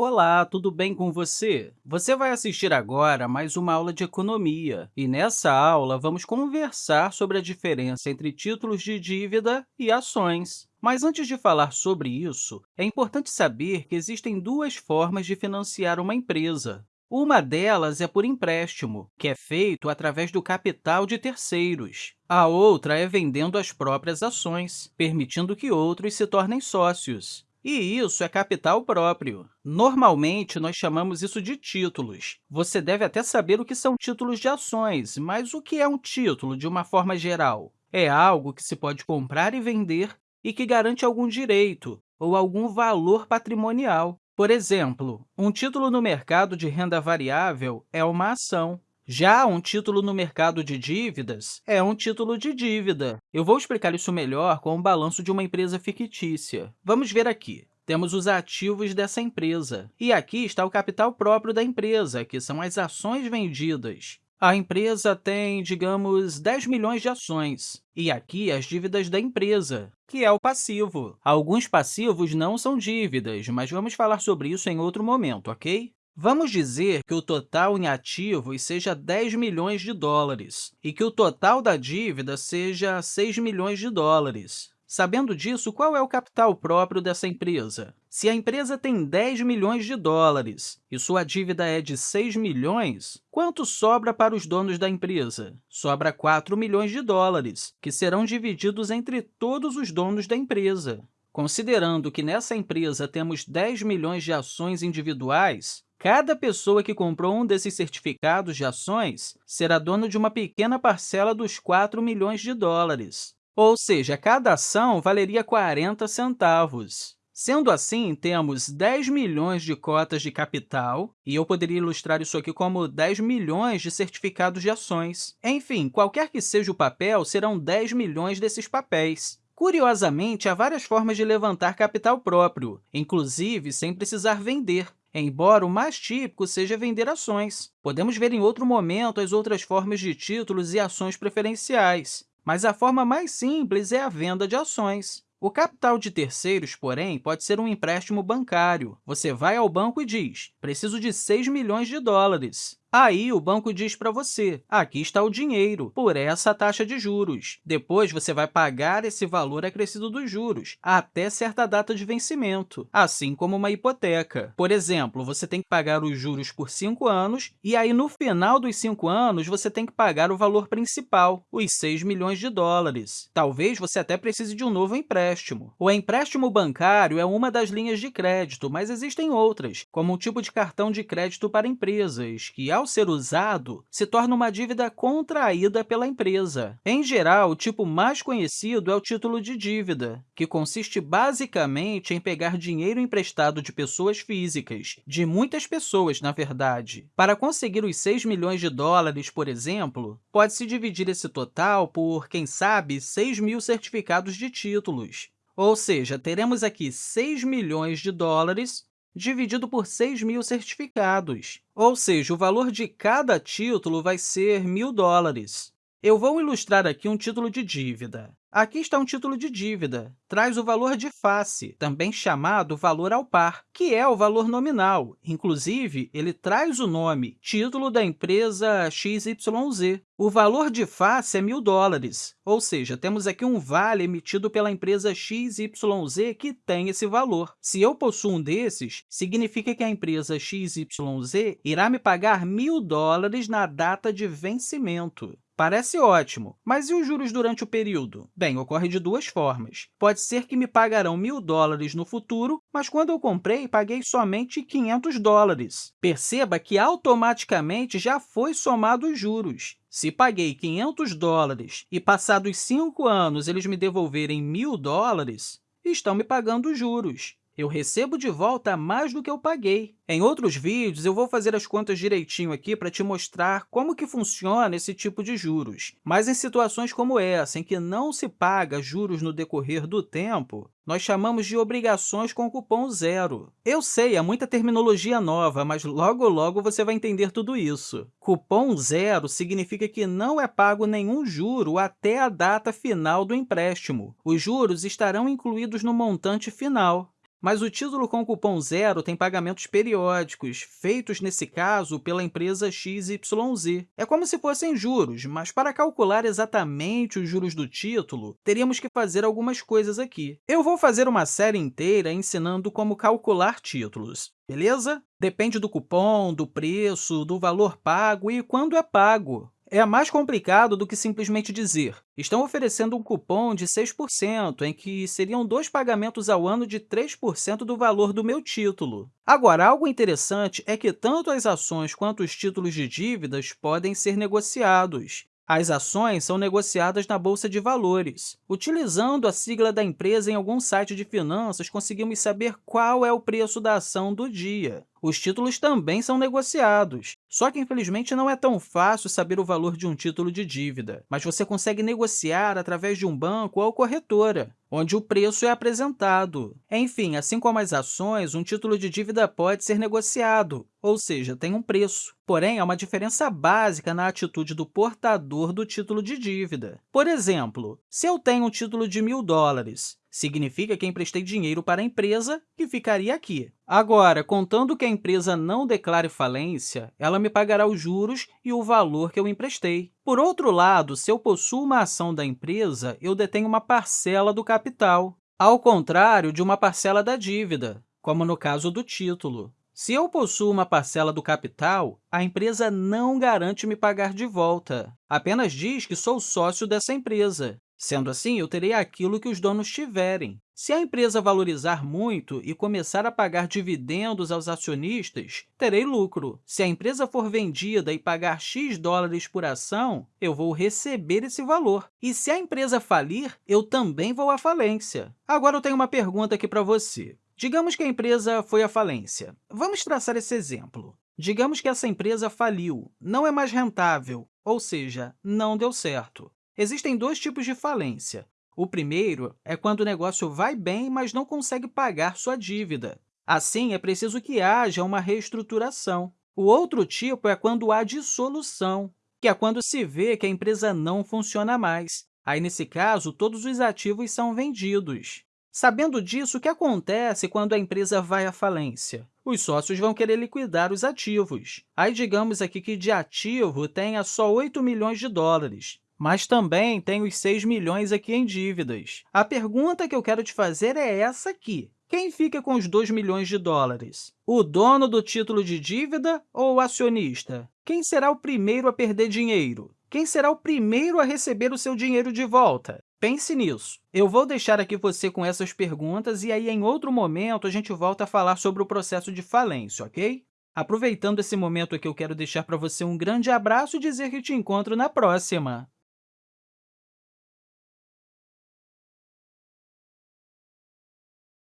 Olá, tudo bem com você? Você vai assistir agora mais uma aula de economia, e nessa aula vamos conversar sobre a diferença entre títulos de dívida e ações. Mas antes de falar sobre isso, é importante saber que existem duas formas de financiar uma empresa. Uma delas é por empréstimo, que é feito através do capital de terceiros. A outra é vendendo as próprias ações, permitindo que outros se tornem sócios. E isso é capital próprio. Normalmente, nós chamamos isso de títulos. Você deve até saber o que são títulos de ações, mas o que é um título, de uma forma geral? É algo que se pode comprar e vender e que garante algum direito ou algum valor patrimonial. Por exemplo, um título no mercado de renda variável é uma ação. Já um título no mercado de dívidas é um título de dívida. Eu vou explicar isso melhor com o balanço de uma empresa fictícia. Vamos ver aqui. Temos os ativos dessa empresa. E aqui está o capital próprio da empresa, que são as ações vendidas. A empresa tem, digamos, 10 milhões de ações. E aqui as dívidas da empresa, que é o passivo. Alguns passivos não são dívidas, mas vamos falar sobre isso em outro momento, ok? Vamos dizer que o total em ativos seja 10 milhões de dólares e que o total da dívida seja 6 milhões de dólares. Sabendo disso, qual é o capital próprio dessa empresa? Se a empresa tem 10 milhões de dólares e sua dívida é de 6 milhões, quanto sobra para os donos da empresa? Sobra 4 milhões de dólares, que serão divididos entre todos os donos da empresa. Considerando que nessa empresa temos 10 milhões de ações individuais, Cada pessoa que comprou um desses certificados de ações será dono de uma pequena parcela dos 4 milhões de dólares, ou seja, cada ação valeria 40 centavos. Sendo assim, temos 10 milhões de cotas de capital, e eu poderia ilustrar isso aqui como 10 milhões de certificados de ações. Enfim, qualquer que seja o papel, serão 10 milhões desses papéis. Curiosamente, há várias formas de levantar capital próprio, inclusive sem precisar vender embora o mais típico seja vender ações. Podemos ver em outro momento as outras formas de títulos e ações preferenciais, mas a forma mais simples é a venda de ações. O capital de terceiros, porém, pode ser um empréstimo bancário. Você vai ao banco e diz, preciso de 6 milhões de dólares. Aí, o banco diz para você, aqui está o dinheiro, por essa taxa de juros. Depois, você vai pagar esse valor acrescido dos juros, até certa data de vencimento, assim como uma hipoteca. Por exemplo, você tem que pagar os juros por cinco anos, e aí, no final dos cinco anos, você tem que pagar o valor principal, os 6 milhões de dólares. Talvez você até precise de um novo empréstimo. O empréstimo bancário é uma das linhas de crédito, mas existem outras, como um tipo de cartão de crédito para empresas, que, ao ser usado, se torna uma dívida contraída pela empresa. Em geral, o tipo mais conhecido é o título de dívida, que consiste basicamente em pegar dinheiro emprestado de pessoas físicas, de muitas pessoas, na verdade. Para conseguir os 6 milhões de dólares, por exemplo, pode-se dividir esse total por, quem sabe, 6 mil certificados de títulos. Ou seja, teremos aqui 6 milhões de dólares dividido por 6 mil certificados, ou seja, o valor de cada título vai ser 1.000 dólares. Eu vou ilustrar aqui um título de dívida. Aqui está um título de dívida. Traz o valor de face, também chamado valor ao par, que é o valor nominal. Inclusive, ele traz o nome título da empresa XYZ. O valor de face é mil dólares, ou seja, temos aqui um vale emitido pela empresa XYZ que tem esse valor. Se eu possuo um desses, significa que a empresa XYZ irá me pagar mil dólares na data de vencimento. Parece ótimo, mas e os juros durante o período? Bem, ocorre de duas formas. Pode ser que me pagarão mil dólares no futuro, mas quando eu comprei, paguei somente 500 dólares. Perceba que automaticamente já foi somado os juros. Se paguei 500 dólares e passados cinco anos eles me devolverem mil dólares, estão me pagando juros eu recebo de volta mais do que eu paguei. Em outros vídeos, eu vou fazer as contas direitinho aqui para te mostrar como que funciona esse tipo de juros. Mas em situações como essa, em que não se paga juros no decorrer do tempo, nós chamamos de obrigações com cupom zero. Eu sei, é muita terminologia nova, mas logo logo você vai entender tudo isso. Cupom zero significa que não é pago nenhum juro até a data final do empréstimo. Os juros estarão incluídos no montante final. Mas o título com cupom zero tem pagamentos periódicos, feitos, nesse caso, pela empresa XYZ. É como se fossem juros, mas para calcular exatamente os juros do título, teríamos que fazer algumas coisas aqui. Eu vou fazer uma série inteira ensinando como calcular títulos, beleza? Depende do cupom, do preço, do valor pago e quando é pago. É mais complicado do que simplesmente dizer estão oferecendo um cupom de 6%, em que seriam dois pagamentos ao ano de 3% do valor do meu título. Agora, algo interessante é que tanto as ações quanto os títulos de dívidas podem ser negociados. As ações são negociadas na Bolsa de Valores. Utilizando a sigla da empresa em algum site de finanças, conseguimos saber qual é o preço da ação do dia. Os títulos também são negociados, só que, infelizmente, não é tão fácil saber o valor de um título de dívida, mas você consegue negociar através de um banco ou corretora, onde o preço é apresentado. Enfim, assim como as ações, um título de dívida pode ser negociado, ou seja, tem um preço. Porém, há uma diferença básica na atitude do portador do título de dívida. Por exemplo, se eu tenho um título de mil dólares Significa que emprestei dinheiro para a empresa, que ficaria aqui. Agora, contando que a empresa não declare falência, ela me pagará os juros e o valor que eu emprestei. Por outro lado, se eu possuo uma ação da empresa, eu detenho uma parcela do capital, ao contrário de uma parcela da dívida, como no caso do título. Se eu possuo uma parcela do capital, a empresa não garante me pagar de volta, apenas diz que sou sócio dessa empresa. Sendo assim, eu terei aquilo que os donos tiverem. Se a empresa valorizar muito e começar a pagar dividendos aos acionistas, terei lucro. Se a empresa for vendida e pagar X dólares por ação, eu vou receber esse valor. E se a empresa falir, eu também vou à falência. Agora, eu tenho uma pergunta aqui para você. Digamos que a empresa foi à falência. Vamos traçar esse exemplo. Digamos que essa empresa faliu, não é mais rentável, ou seja, não deu certo. Existem dois tipos de falência. O primeiro é quando o negócio vai bem, mas não consegue pagar sua dívida. Assim, é preciso que haja uma reestruturação. O outro tipo é quando há dissolução, que é quando se vê que a empresa não funciona mais. Aí, nesse caso, todos os ativos são vendidos. Sabendo disso, o que acontece quando a empresa vai à falência? Os sócios vão querer liquidar os ativos. Aí, digamos aqui que de ativo tenha só 8 milhões de dólares mas também tem os 6 milhões aqui em dívidas. A pergunta que eu quero te fazer é essa aqui. Quem fica com os 2 milhões de dólares? O dono do título de dívida ou o acionista? Quem será o primeiro a perder dinheiro? Quem será o primeiro a receber o seu dinheiro de volta? Pense nisso. Eu vou deixar aqui você com essas perguntas e aí, em outro momento, a gente volta a falar sobre o processo de falência, ok? Aproveitando esse momento aqui, eu quero deixar para você um grande abraço e dizer que te encontro na próxima!